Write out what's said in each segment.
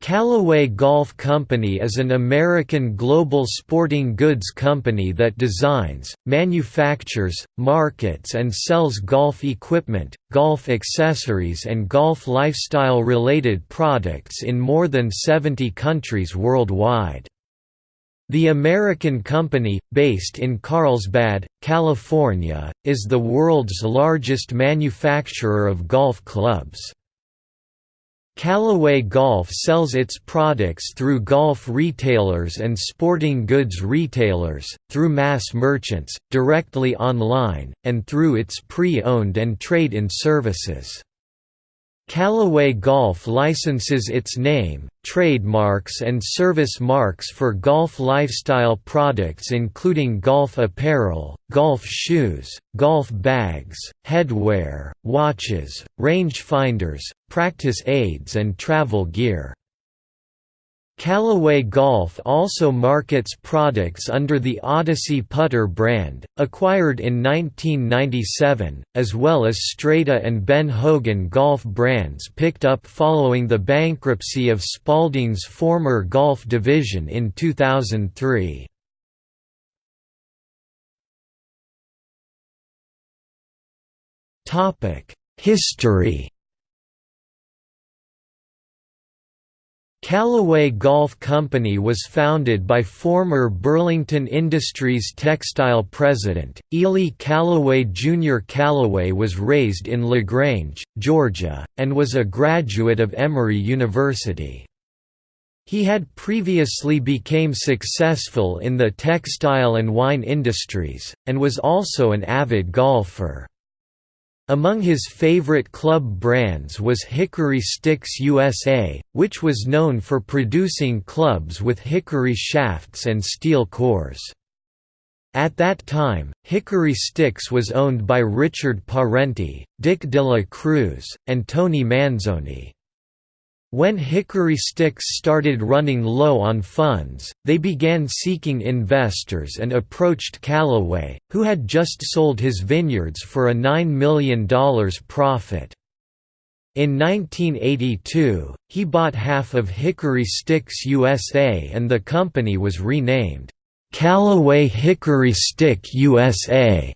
Callaway Golf Company is an American global sporting goods company that designs, manufactures, markets and sells golf equipment, golf accessories and golf lifestyle-related products in more than 70 countries worldwide. The American company, based in Carlsbad, California, is the world's largest manufacturer of golf clubs. Callaway Golf sells its products through golf retailers and sporting goods retailers, through mass merchants, directly online, and through its pre-owned and trade-in services. Callaway Golf licenses its name, trademarks and service marks for golf lifestyle products including golf apparel, golf shoes, golf bags, headwear, watches, rangefinders, practice aids and travel gear. Callaway Golf also markets products under the Odyssey putter brand, acquired in 1997, as well as Strata and Ben Hogan golf brands picked up following the bankruptcy of Spalding's former golf division in 2003. History Callaway Golf Company was founded by former Burlington Industries textile president, Ely Callaway Jr. Callaway was raised in LaGrange, Georgia, and was a graduate of Emory University. He had previously became successful in the textile and wine industries, and was also an avid golfer. Among his favorite club brands was Hickory Sticks USA, which was known for producing clubs with hickory shafts and steel cores. At that time, Hickory Sticks was owned by Richard Parenti, Dick de la Cruz, and Tony Manzoni. When Hickory Sticks started running low on funds, they began seeking investors and approached Callaway, who had just sold his vineyards for a $9 million profit. In 1982, he bought half of Hickory Sticks USA and the company was renamed, Callaway Hickory Stick USA.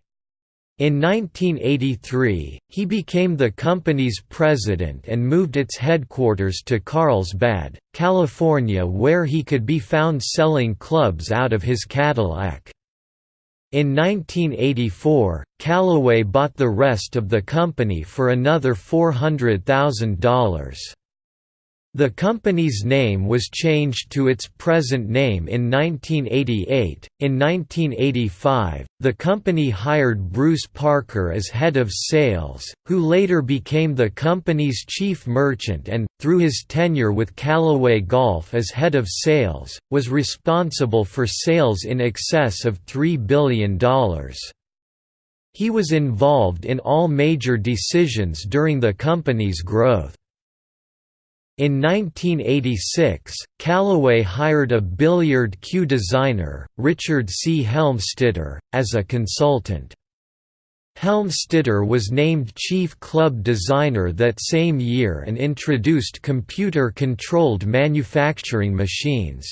In 1983, he became the company's president and moved its headquarters to Carlsbad, California where he could be found selling clubs out of his Cadillac. In 1984, Callaway bought the rest of the company for another $400,000. The company's name was changed to its present name in 1988. In 1985, the company hired Bruce Parker as head of sales, who later became the company's chief merchant and, through his tenure with Callaway Golf as head of sales, was responsible for sales in excess of $3 billion. He was involved in all major decisions during the company's growth. In 1986, Callaway hired a billiard cue designer, Richard C. Helmstetter, as a consultant. Helmstetter was named chief club designer that same year and introduced computer-controlled manufacturing machines.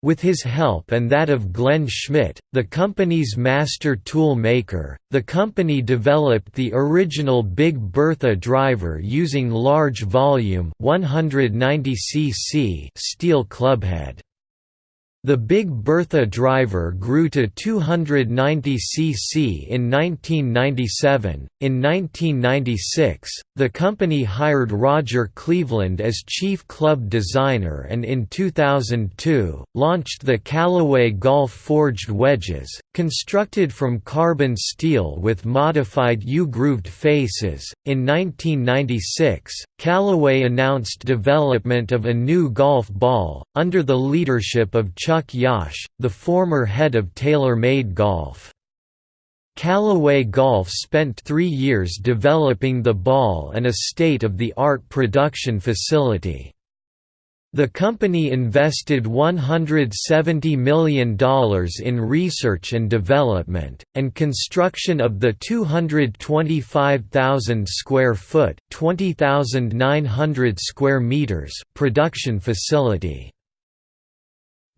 With his help and that of Glenn Schmidt, the company's master tool maker, the company developed the original Big Bertha driver using large volume 190 cc steel clubhead. The Big Bertha driver grew to 290 cc in 1997. In 1996, the company hired Roger Cleveland as chief club designer and in 2002, launched the Callaway Golf Forged Wedges, constructed from carbon steel with modified U-grooved faces. In 1996, Callaway announced development of a new golf ball, under the leadership of Chuck Yash, the former head of TaylorMade Golf. Callaway Golf spent three years developing the ball and a state-of-the-art production facility. The company invested $170 million in research and development, and construction of the 225,000 square foot (20,900 square meters) production facility.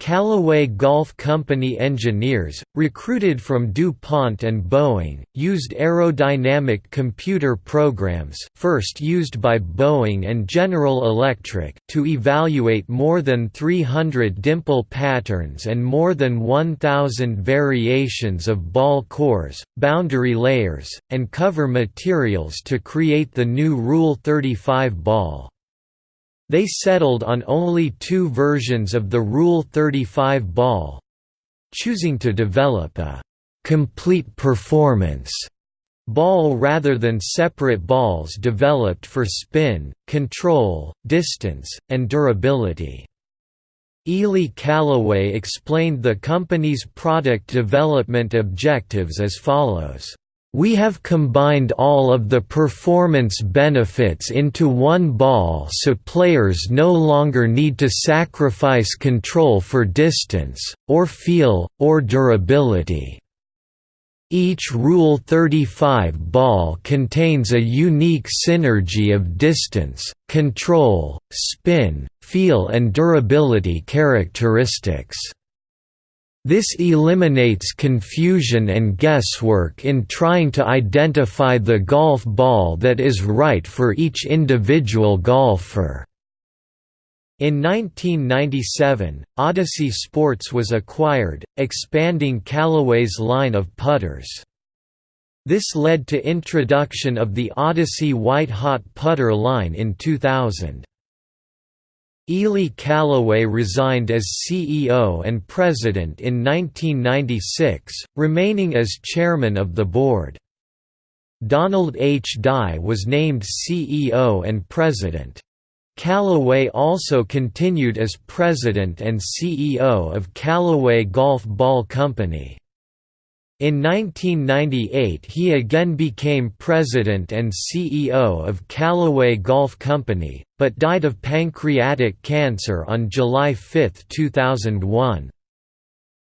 Callaway Golf Company engineers, recruited from DuPont and Boeing, used aerodynamic computer programs first used by Boeing and General Electric to evaluate more than 300 dimple patterns and more than 1,000 variations of ball cores, boundary layers, and cover materials to create the new Rule 35 ball. They settled on only two versions of the Rule 35 ball choosing to develop a «complete performance» ball rather than separate balls developed for spin, control, distance, and durability. Ely Callaway explained the company's product development objectives as follows we have combined all of the performance benefits into one ball so players no longer need to sacrifice control for distance, or feel, or durability. Each Rule 35 ball contains a unique synergy of distance, control, spin, feel and durability characteristics. This eliminates confusion and guesswork in trying to identify the golf ball that is right for each individual golfer. In 1997, Odyssey Sports was acquired, expanding Callaway's line of putters. This led to introduction of the Odyssey White Hot putter line in 2000. Ely Callaway resigned as CEO and president in 1996, remaining as chairman of the board. Donald H. Dye was named CEO and president. Callaway also continued as president and CEO of Callaway Golf Ball Company. In 1998 he again became president and CEO of Callaway Golf Company, but died of pancreatic cancer on July 5, 2001.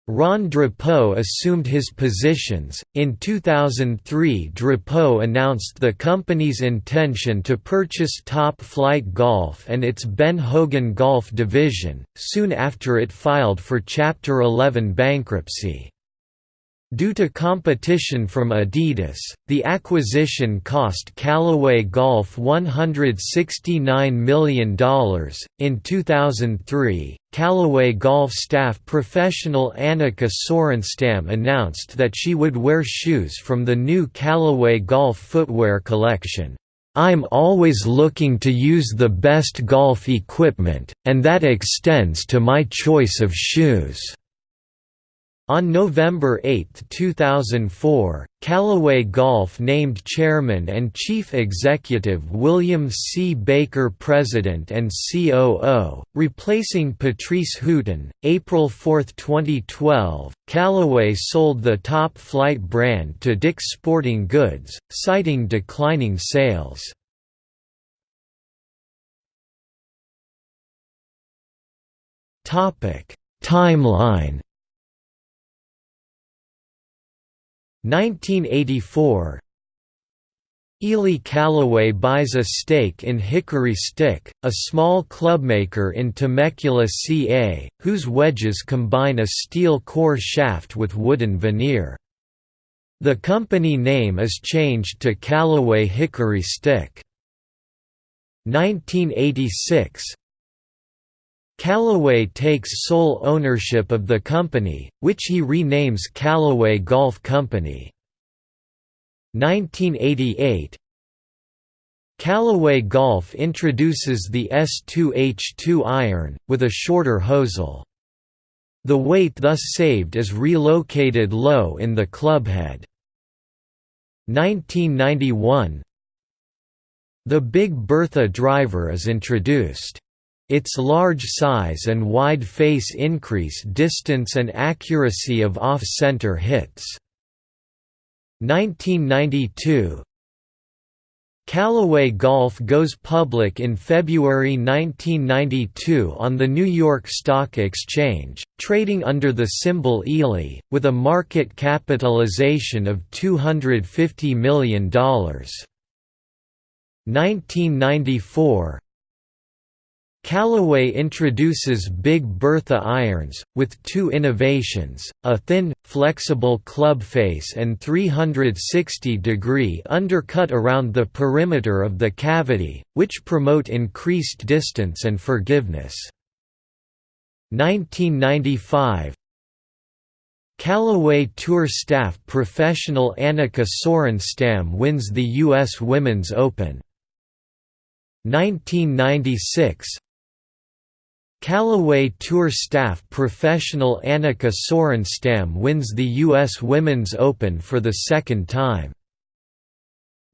Ron Drapeau assumed his positions. In 2003, Drapeau announced the company's intention to purchase Top-Flite Golf and its Ben Hogan Golf division, soon after it filed for Chapter 11 bankruptcy. Due to competition from Adidas, the acquisition cost Callaway Golf $169 million. In 2003, Callaway Golf staff professional Annika Sorenstam announced that she would wear shoes from the new Callaway Golf footwear collection. I'm always looking to use the best golf equipment, and that extends to my choice of shoes. On November 8, 2004, Callaway Golf named Chairman and Chief Executive William C. Baker President and COO, replacing Patrice Hutin. April 4, 2012, Callaway sold the Top-Flite brand to Dick's Sporting Goods, citing declining sales. Timeline 1984 Ely Callaway buys a stake in Hickory Stick, a small clubmaker in Temecula, CA, whose wedges combine a steel core shaft with wooden veneer. The company name is changed to Callaway Hickory Stick. 1986 Callaway takes sole ownership of the company, which he renames Callaway Golf Company. 1988 Callaway Golf introduces the S2H2 iron, with a shorter hosel. The weight thus saved is relocated low in the clubhead. 1991 The Big Bertha driver is introduced. Its large size and wide face increase distance and accuracy of off-center hits. 1992 Callaway Golf goes public in February 1992 on the New York Stock Exchange, trading under the symbol ELI, with a market capitalization of $250 million. 1994 Callaway introduces Big Bertha irons, with two innovations, a thin, flexible club face and 360-degree undercut around the perimeter of the cavity, which promote increased distance and forgiveness. 1995 Callaway Tour staff professional Annika Sorenstam wins the U.S. Women's Open. 1996 Callaway Tour staff professional Annika Sorenstam wins the U.S. Women's Open for the second time.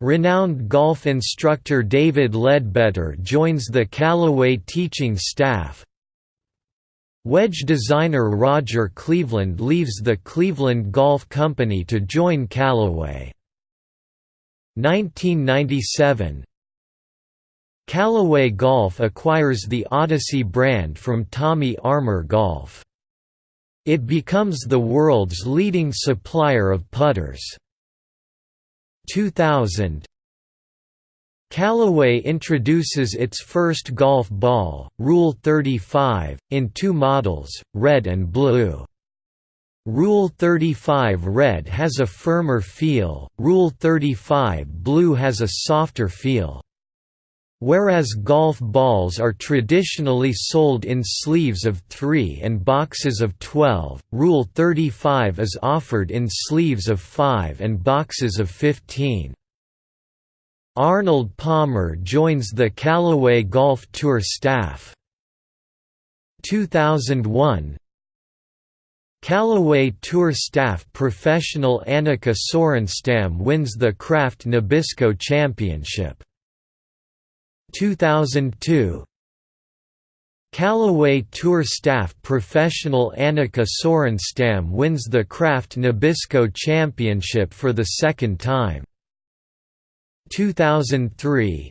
Renowned golf instructor David Leadbetter joins the Callaway teaching staff. Wedge designer Roger Cleveland leaves the Cleveland Golf Company to join Callaway. 1997 Callaway Golf acquires the Odyssey brand from Tommy Armour Golf. It becomes the world's leading supplier of putters. 2000 Callaway introduces its first golf ball, Rule 35, in two models, red and blue. Rule 35 Red has a firmer feel, Rule 35 Blue has a softer feel. Whereas golf balls are traditionally sold in sleeves of 3 and boxes of 12, Rule 35 is offered in sleeves of 5 and boxes of 15. Arnold Palmer joins the Callaway Golf Tour staff. 2001 Callaway Tour staff professional Annika Sorenstam wins the Kraft Nabisco Championship. 2002 Callaway Tour staff professional Annika Sorenstam wins the Kraft Nabisco Championship for the second time. 2003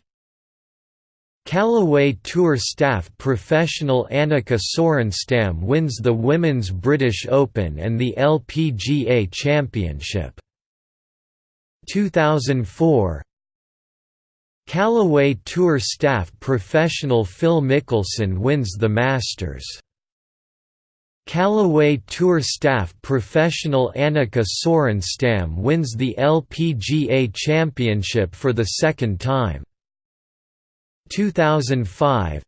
Callaway Tour staff professional Annika Sorenstam wins the Women's British Open and the LPGA Championship. 2004 Callaway Tour staff professional Phil Mickelson wins the Masters. Callaway Tour staff professional Annika Sorenstam wins the LPGA Championship for the second time. 2005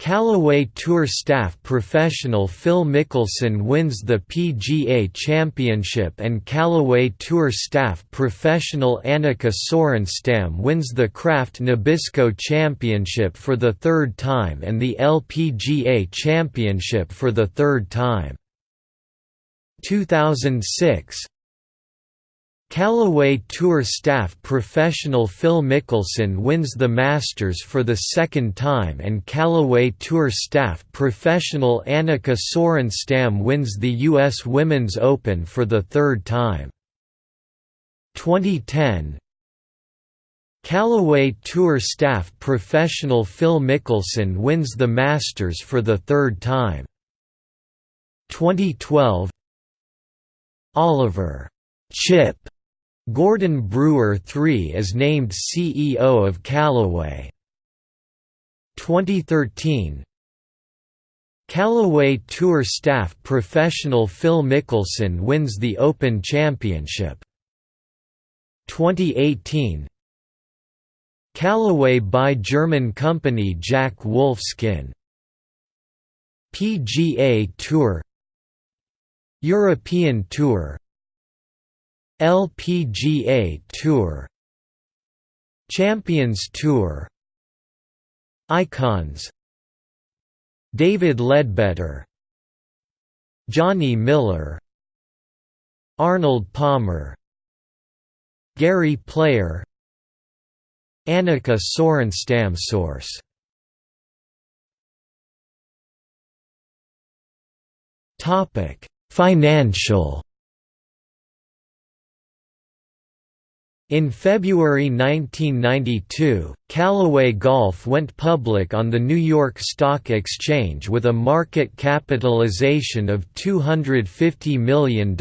Callaway Tour staff professional Phil Mickelson wins the PGA Championship and Callaway Tour staff professional Annika Sorenstam wins the Kraft Nabisco Championship for the third time and the LPGA Championship for the third time. 2006 Callaway Tour staff professional Phil Mickelson wins the Masters for the second time and Callaway Tour staff professional Annika Sorenstam wins the U.S. Women's Open for the third time. 2010 Callaway Tour staff professional Phil Mickelson wins the Masters for the third time. 2012 Oliver Chip Gordon Brewer III is named CEO of Callaway. 2013 Callaway Tour staff professional Phil Mickelson wins the Open Championship. 2018 Callaway by German company Jack Wolfskin. PGA Tour. European Tour LPGA Tour Champions Tour Icons David Leadbetter Johnny Miller Arnold Palmer Gary Player Annika Sorenstam Source Financial In February 1992, Callaway Golf went public on the New York Stock Exchange with a market capitalization of $250 million.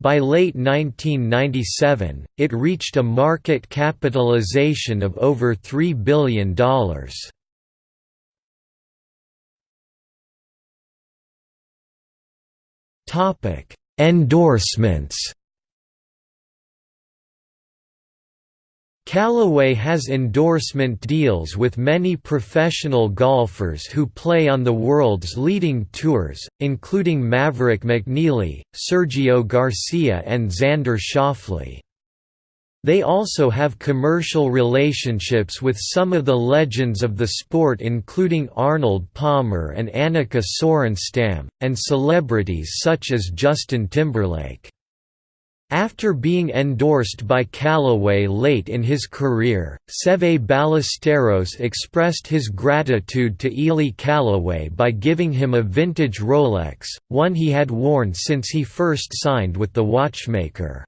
By late 1997, it reached a market capitalization of over $3 billion. Endorsements Callaway has endorsement deals with many professional golfers who play on the world's leading tours, including Maverick McNealy, Sergio Garcia and Xander Schauffele. They also have commercial relationships with some of the legends of the sport including Arnold Palmer and Annika Sorenstam, and celebrities such as Justin Timberlake. After being endorsed by Callaway late in his career, Seve Ballesteros expressed his gratitude to Ely Callaway by giving him a vintage Rolex, one he had worn since he first signed with the watchmaker.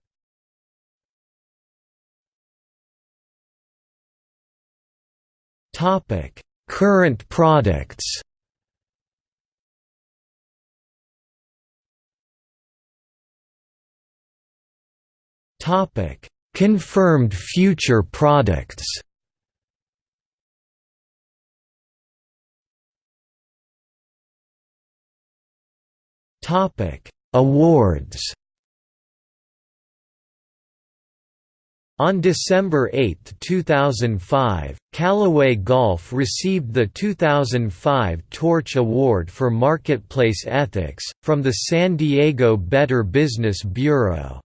Current products Topic: Confirmed future products. Topic: Awards. On December 8, 2005, Callaway Golf received the 2005 Torch Award for Marketplace Ethics, from the San Diego Better Business Bureau.